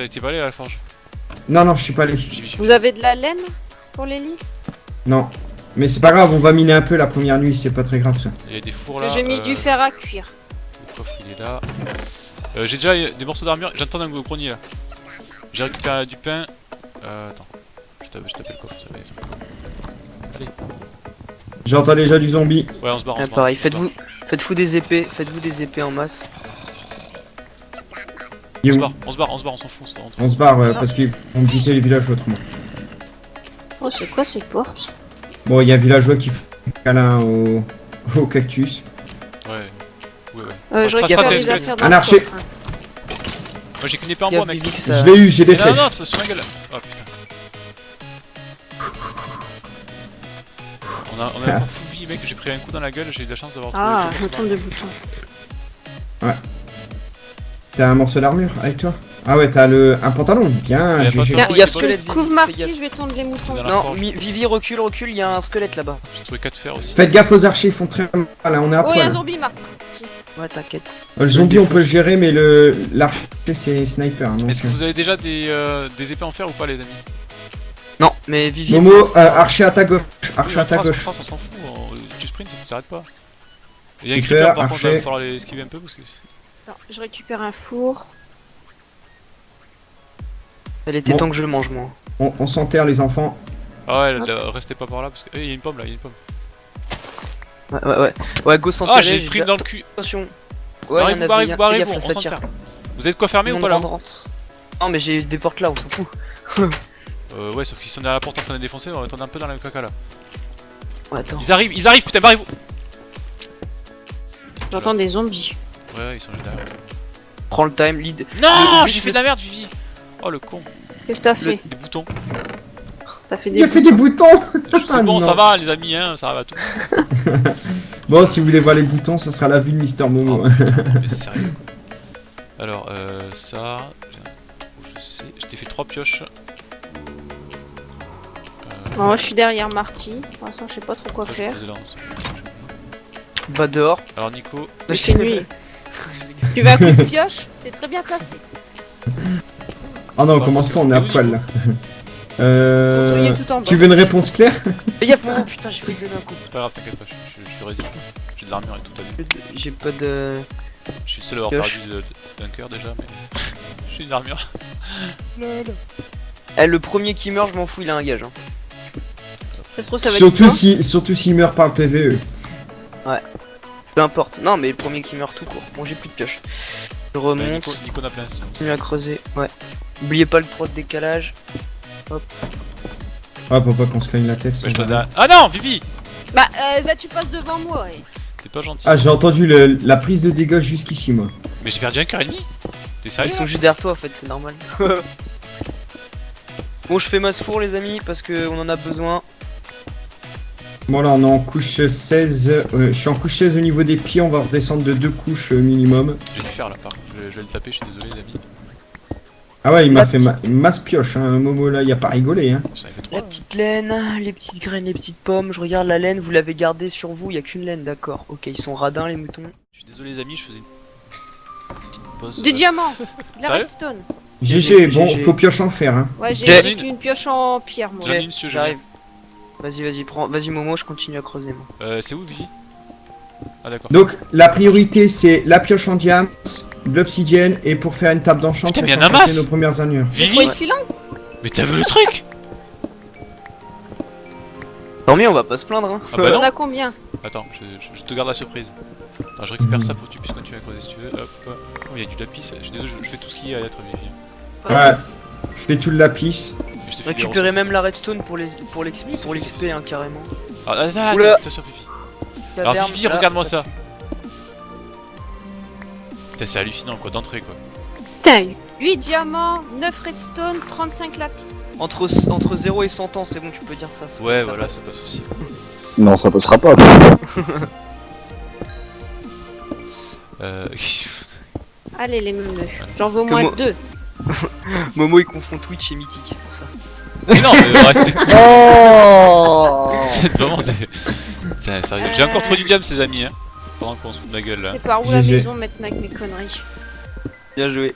T'as été pas allé à la forge Non, non, je suis pas allé. Vous avez de la laine pour les lits? Non. Mais c'est pas grave, on va miner un peu la première nuit, c'est pas très grave ça. Il y a des fours là. J'ai mis euh, du fer à cuire. Le coffre il est là. Euh, J'ai déjà des morceaux d'armure, j'entends un grenier là. J'ai récupéré du pain. Euh, attends. Je tape le coffre, ça va aller. J'entends déjà du zombie. Ouais, on se barre. Ah, pareil, faites-vous faites-vous des épées, faites-vous des épées en masse. Il est barre. On se barre, on se barre, on s'en fout. on se. On se barre euh, parce qu'ils vont buter les villageois autrement. Oh, c'est quoi ces portes Bon, il y a un villageois qui fait un câlin au, au cactus. Ouais. Ouais, ouais. euh, Je récupère les affaires dans Un le archer. coffre, hein. Moi j'ai qu'une épée en bois, mec. Ça- Je l'ai eu, j'ai des Mais non, non, flèches. non, sur ma gueule. Oh putain. On a, on a un full vie, mec. J'ai pris un coup dans la gueule, j'ai eu de la chance d'avoir trouvé Ah, le je me trompe de bouton. T'as un morceau d'armure avec toi Ah ouais, t'as le un pantalon. Bien, de Il y a il squelette, fais Marty, je vais tondre les moutons. Non, Vivi recule, recule, il y a un squelette là-bas. J'ai trouvé 4 fers aussi. Faites gaffe aux archers, ils font très mal. Là, on est à Oh, il y a un zombie, Marty. Ouais, t'inquiète. Euh, Le zombie, on peut le gérer, mais le l'archer, c'est sniper. hein, Est-ce que vous avez déjà des, euh, des épées en fer ou pas, les amis? Non, mais Vivi. Momo, euh, archer à ta gauche. Archer à ta gauche. on s'en fout. Tu sprints, tu t'arrêtes pas. Il y a un creeper par contre, il va falloir les esquiver un peu parce que. Attends, je récupère un four. Elle était Bon. temps que je le mange, moi. On, on s'enterre, les enfants. Ah ouais, là, restez pas par là parce que. Eh, il y a une pomme là, il y a une pomme. Ouais, ouais, ouais. Ouais, go s'enterrer. Ah, j'ai pris dans le cul. Attention. Ouais, Barrez, il y en vous avait barrez, bien. vous barrez, Fais vous, gaffe, on ça tire. s'enterre. Vous avez de quoi Tout ou pas là rentre. Non, mais j'ai des portes là, on s'en fout. Euh, ouais, sauf qu'ils sont derrière la porte en train de défoncer, on va attendre un peu dans la caca là. Ouais, attends. Ils arrivent, ils arrivent, putain, barrez-vous J'entends des zombies. Ouais, ils sont juste derrière. Prends le time, lead. Non, j'ai fait de la merde, Vivi Oh le con Qu'est-ce que t'as fait Des boutons. T'as fait Il des a fait des boutons C'est bon, non. ça va, les amis, hein, ça va tout. Bon, si vous voulez voir les boutons, ça sera la vue de Mister Momo. Oh, putain, mais sérieux quoi. Alors, euh, ça. Je sais, je t'ai fait 3 pioches. Euh, Bon, moi, je suis derrière Marty. Pour l'instant, je sais pas trop quoi ça, faire. Va dehors. Alors, Nico, Il fait nuit. Tu veux un coup de pioche? T'es très bien placé. Oh non, on commence pas, on est à poil là? Euh, tu veux une réponse claire? Fais gaffe, oh putain, j'ai failli donner un coup. c'est pas grave, t'inquiète pas, je, je, je suis résistant. J'ai de l'armure et tout, t'as vu. J'ai pas de. Je suis seul à avoir perdu d'un cœur déjà, mais. J'ai une armure. Eh, le premier qui meurt, je m'en fous, il a un gage. Hein. Ça se trouve, ça va être Surtout si, surtout s'il meurt par le PVE. Peu importe. Non, mais le premier qui meurt tout court. Bon, j'ai plus de pioche. Je Bah, remonte. Nico, Nico sinon. Continue à creuser. Ouais. Oubliez pas le 3 de décalage. Ah, pour pas qu'on se cogne la tête. Ouais, je Ah non, Vivi Bah, euh, bah, tu passes devant moi. ouais. T'es pas gentil. Ah, j'ai entendu le- la prise de dégâts jusqu'ici, moi. Mais j'ai perdu un cœur et demi T'es Ils sérieux sont là juste derrière toi en fait, c'est normal. bon, je fais masse four les amis parce qu'on en a besoin. Bon, là, on est en couche 16. euh, je suis en couche 16 au niveau des pieds, on va redescendre de deux couches euh, minimum. J'ai dû faire là par contre, je vais, je vais le taper, je suis désolé les amis. Ah ouais, il m'a fait ma- masse pioche, hein, Momo là, y a pas rigolé. Hein. La 3. petite laine, les petites graines, les petites pommes. Je regarde la laine, vous l'avez gardée sur vous, il y a qu'une laine, d'accord. Ok, ils sont radins les moutons. Je suis désolé les amis, je faisais une petite pause. Des euh, diamants. De la redstone. GG, bon, faut pioche en fer. Hein. Ouais, j'ai qu'une pioche en pierre, moi. Une, j'arrive. Vas-y, vas-y, prends. Vas-y Momo, je continue à creuser moi. Euh, c'est où Vivi Ah d'accord. Donc, la priorité, c'est la pioche en diams, de l'obsidienne, et pour faire une table d'enchant pour masse nos premières armures. J'ai Vivi trouvé le filon. Mais t'as vu le truc? Tant mieux, on va pas se plaindre hein. Ah bah On a combien? Attends, je, je- je te garde la surprise. Attends, je récupère ça pour que tu puisses continuer à creuser si tu veux. Hop, hop. Oh, il y a du lapis, je suis désolé, je, je fais tout ce qu'il y a à être Vivi. Ouais, fais tout le lapis. Je Récupérer même la redstone pour les pour c'est pour l'XP hein, carrément. Ah, attends, attends, Oula. attention Vivi. Alors là, regarde-moi ça. Putain, c'est hallucinant quoi, d'entrée quoi. Putain, 8 diamants, 9 redstone, 35 lapis. Entre, entre 0 et 100 ans, c'est bon, tu peux dire ça. Ouais, ça voilà, c'est pas souci. Non, ça passera pas. Euh... Allez, les meuneux. J'en veux au moins moi- deux. Momo il confond Twitch et Mythique, c'est pour ça. mais non, mais. Oh C'est vraiment des... C'est sérieux. J'ai encore trop du diable, ces amis, hein. Pendant qu'on se fout de ma gueule là. C'est par où la GG. maison maintenant avec mes conneries Bien joué.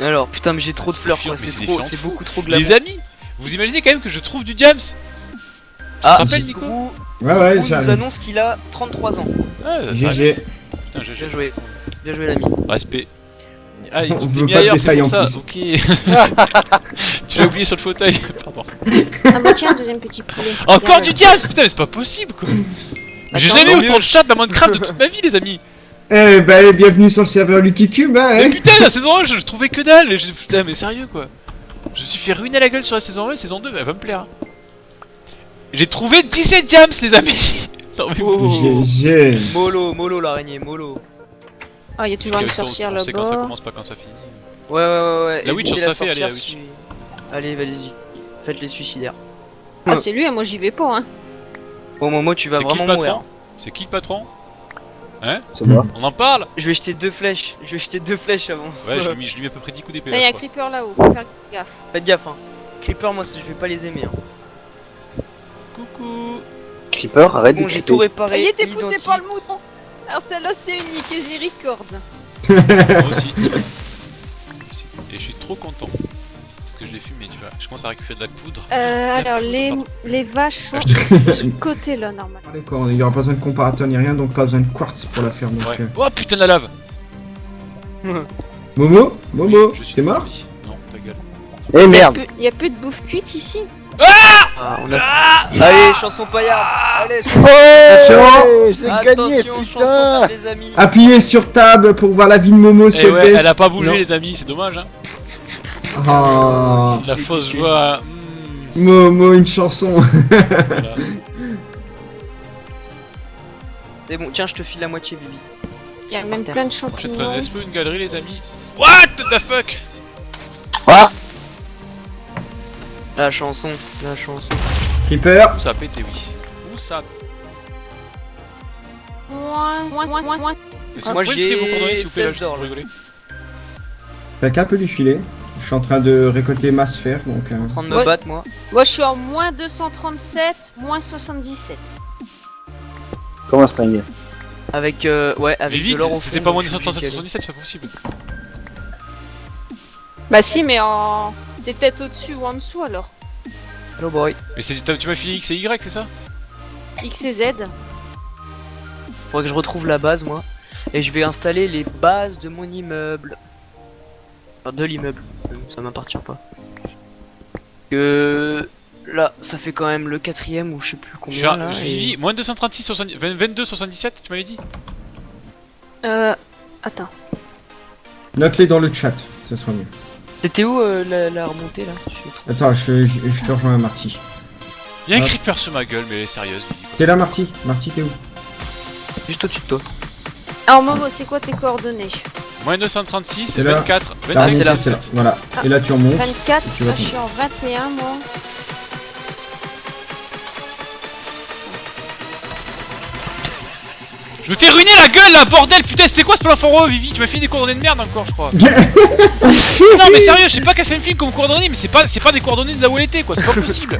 Alors, putain, mais j'ai trop de fleurs, quoi. C'est trop, c'est beaucoup trop glamour. Les amis, vous imaginez quand même que je trouve du James Ah, rappelles, Nico Grou, Ouais, ouais, Grou nous annonce qu'il a 33 ans. GG. Putain, Bien joué. Bien joué, l'ami. Respect. Ah, il On veut mis pas de ailleurs, c'est détails pour en ça. plus. Ok. tu l'as oublié sur le fauteuil. Pardon. Ah bah tiens, deuxième petit poulet. Encore du James Putain, mais c'est pas possible quoi. J'ai Attends, jamais eu tant autant mieux. de chat dans Minecraft de toute ma vie, les amis. Eh ben, bienvenue sur le serveur Lucky Cube, hein, Mais hein. putain, la saison 1, je, je trouvais que dalle. et je- Putain, mais sérieux quoi. Je me suis fait ruiner la gueule sur la saison 1 et saison 2, elle va me plaire. J'ai trouvé 17 James, les amis. Non, mais Oh. GG. Molo, Molo l'araignée, Molo. Ah, il y a toujours une sorcière on sait quand ça là-bas. commence, pas quand ça finit. Ouais, ouais, ouais, ouais. La Witch, on se la fait, allez, la Witch. si- Allez, vas-y. Faites les suicidaires. Ah, c'est lui, hein, moi j'y vais pas, hein. Au moment, tu vas C'est qui vraiment le mourir. patron C'est qui le patron C'est moi. On en parle Je vais jeter deux flèches. Je vais jeter deux flèches avant. Ouais, je lui ai mis, je lui ai mis à peu près 10 coups d'épée. Là, il y là, a je un creeper là-haut, faut faire gaffe. Faites gaffe, hein. Creeper, moi, je vais pas les aimer. Hein. Coucou Creeper, arrête Bon, de réparé. Il était poussé par le mouton. Alors celle-là c'est unique et j'y record. Moi aussi. Et je suis trop content. Parce que je l'ai fumé, tu vois. Je commence à récupérer de la poudre. Euh, alors les, pardon. les vaches sont de ce côté là normalement. D'accord, il y aura pas besoin de comparateur ni rien, donc pas besoin de quartz pour la faire. Donc, Ouais. euh. Oh putain de la lave Momo Momo, Oui, t'es mort. Non, ta gueule. Eh Il y, a merde peu, il y a peu de bouffe cuite ici. Ah, on a... Allez, chanson paillarde. Allez, c'est Oh J'ai gagné, chanson putain les amis. Appuyez sur tab pour voir la vie de Momo si Eh elle ouais, elle a pas bougé Non. les amis, c'est dommage hein. Ah, La fausse joie. hmm, Momo, une chanson. voilà. C'est bon, tiens, je te file la moitié, Bibi. Il y a même plein de champignons. est-ce une galerie les amis What the fuck? Ah La chanson, la chanson. Creeper, Où ça a pété oui. Où ça Moins, moins, moins, moins, moins. Est-ce que Moi, vous pouvez me filer vos j'ai coordonnées s'il vous plaît là, 16 juste d'or, pour là. rigoler quelqu'un peut lui filer. Je suis en train de récolter ma sphère, donc... euh, En train de me Ouais. battre, moi. Moi je suis en moins 237, moins 77. Comme un string. Avec, euh, ouais, avec Vivi, de l'or au c'était pas moins de donc je suis 137 obligé 77, c'est pas possible. Bah si mais en... T'es peut-être au-dessus ou en dessous alors. Hello boy. Mais c'est- tu m'as filé X et Y, c'est ça X et Z. Faudrait que je retrouve la base, moi. Et je vais installer les bases de mon immeuble. Enfin, de l'immeuble. Euh, Ça m'appartient pas. Que... Là, ça fait quand même le quatrième ou je sais plus Je combien suis là. je- et- Vivi, moins 236, 70 20 22, 77, tu m'avais dit Euh... Attends. Note-les dans le chat, ce sera mieux. C'était où euh, la, la remontée là? Attends, je, je, je te rejoins, Marty. Y'a un Ah. creeper sur ma gueule, mais elle est sérieuse. T'es là, Marty? Marty, t'es où? Juste au-dessus de toi. Alors Momo, c'est quoi tes coordonnées? Moins 236, C'est là. 24, La 25, remontée, là. c'est là. 17. Voilà. Ah. Et là, tu remontes. 24, Tu vas là je suis en 21 moi. Je me fais ruiner la gueule là, bordel Putain, c'était quoi ce plan fort Vivi? Tu m'as fait des coordonnées de merde encore, je crois. non, mais sérieux, je sais pas ça me file comme coordonnées, mais c'est pas, c'est pas des coordonnées de là où elle était, quoi, c'est pas possible.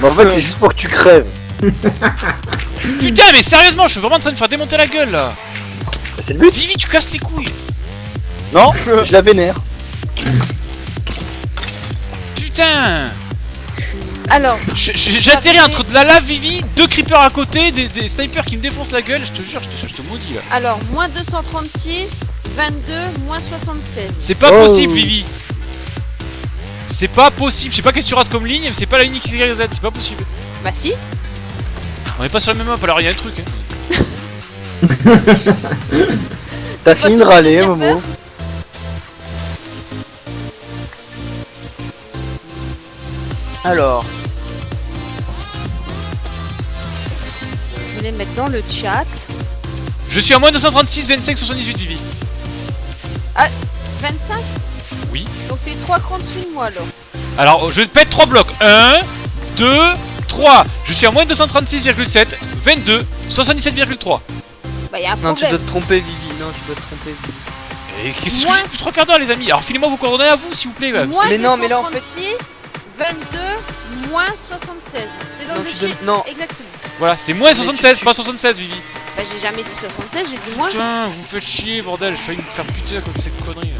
Mais en fait, c'est juste pour que tu crèves. Putain, mais sérieusement, je suis vraiment en train de faire démonter la gueule là. C'est le but Vivi, tu casses les couilles. Non Je la vénère. Putain Alors, J'atterris entre de la lave, Vivi, deux creepers à côté, des, des snipers qui me défoncent la gueule, je te jure, je te, je te maudis là. alors, moins 236, 22, moins 76. C'est pas Oh. possible, Vivi. C'est pas possible, je sais pas qu'est-ce que tu rates comme ligne, mais c'est pas la ligne XYZ, c'est pas possible. Bah si. On est pas sur la même map, alors il y a un truc. Hein. T'as fini de le râler. Momo. Alors, Je vais les mettre dans le chat. Je suis à moins 236, 25, 78, Vivi. 25 Oui. Donc t'es 3 crans dessus de moi alors. Alors, je pète 3 blocs. 1, 2, 3. Je suis à moins 236,7, 22, 77,3. Bah y'a un non, tu problème. dois te tromper, Vivi. Non, tu dois te tromper, Vivi. Et qu'est-ce que depuis 3 quarts d'heure, les amis? Alors, filez-moi vos coordonnées à vous, s'il vous plaît. là. Moins Mais non, mais là, en fait- 236, 22, moins 76. C'est dans Non, le donnes- non. Exactement. Voilà, c'est moins Mais 76, tu- pas 76, Vivi. Bah j'ai jamais dit 76, j'ai dit moins. Putain, vous me faites chier, bordel. J'ai failli me faire buter à cause de cette connerie.